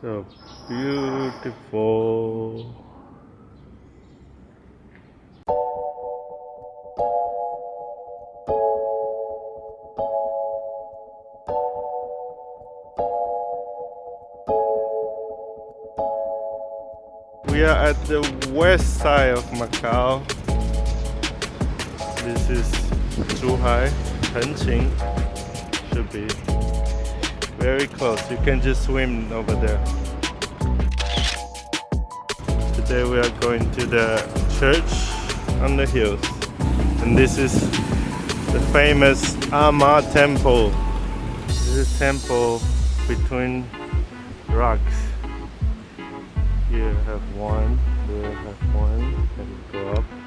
So beautiful. We are at the west side of Macau. This is Zhuhai, Hengqin, should be very close. You can just swim over there. Today we are going to the church on the hills. And this is the famous A-Ma temple. This is a temple between rocks. Here have one, there have one, and go up.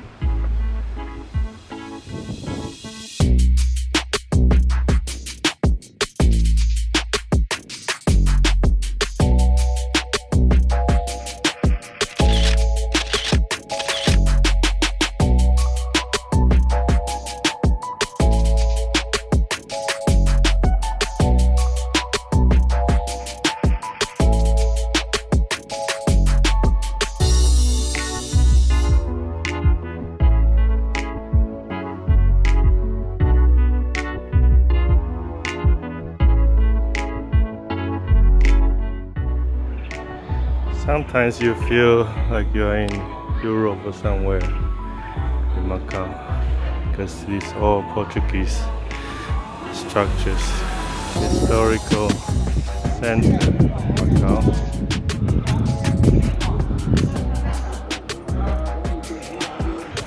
Sometimes you feel like you're in Europe or somewhere in Macau because these all Portuguese structures. Historical center of Macau.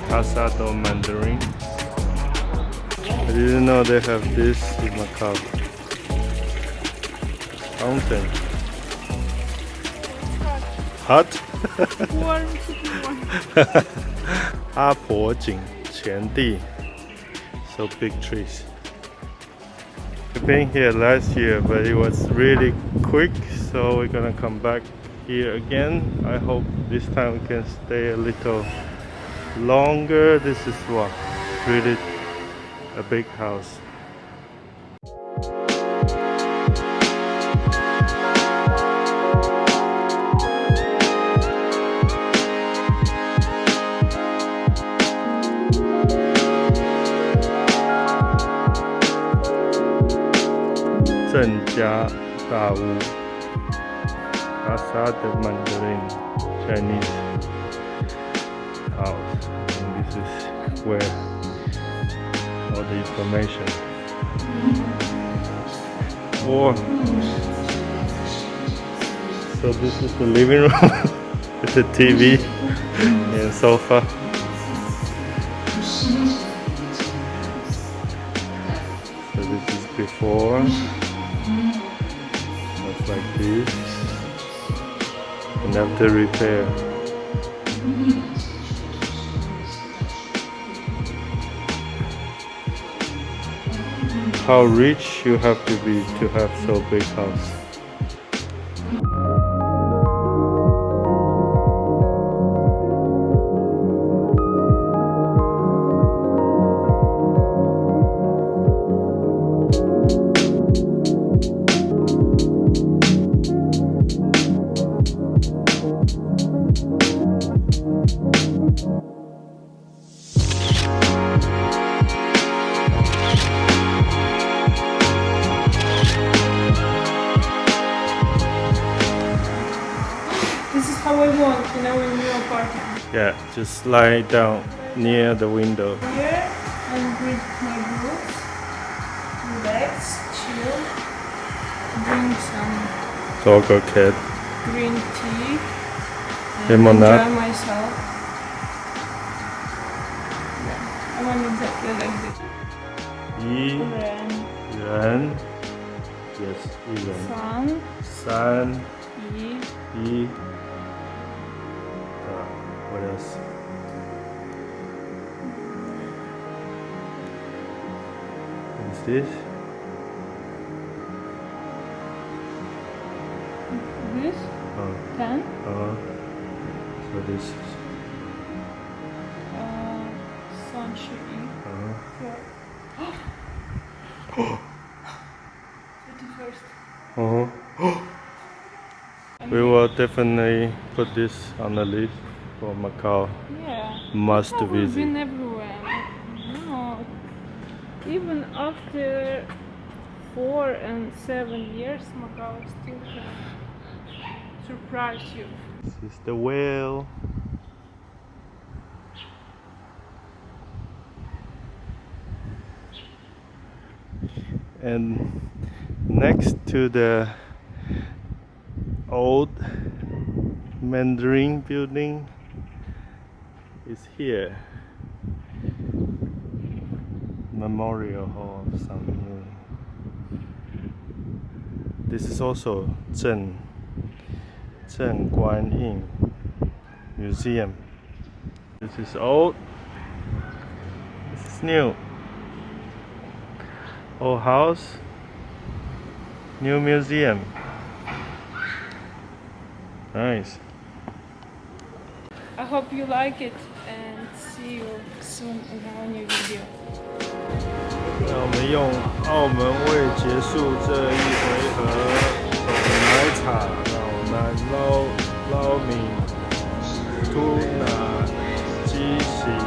Casa do Mandarin. I didn't know they have this in Macau. Fountain Hot? Warm, super warm. 阿婆井前地 so big trees We've been here last year but it was really quick so we're gonna come back here again I hope this time we can stay a little longer this is what really a big house 郑家大屋 Casa de Mandarin Chinese house and this is where all the information or so this is the living room with the TV and sofa so this is before just like this and after repair. How rich you have to be to have so big house parking. Yeah, just lie down near the window. Here, and read my boots, relax, chill, drink some Doggo cat. green tea, and enjoy myself. Yeah, I want to exactly like this. Yi, Ren, yes, Yi Ren. San, San, Yi, Yi what else what is this. This, oh ten, uh, so this is uh, sun, yi, uh, four. 31st. uh-huh. We will definitely put this on the list for Macau Yeah. must we've visit. been everywhere. No. Even after four and seven years, Macau still can surprise you. This is the whale. And next to the old Mandarin building is here. Memorial Hall of something. This is also Zhen Zhen Guan Yin Museum. This is old. This is new. Old house. New museum. Nice. I hope you like it and see you soon in our new video. 让我们用澳门味结束这一回合奶茶，澳南捞捞米，吐奶鸡血。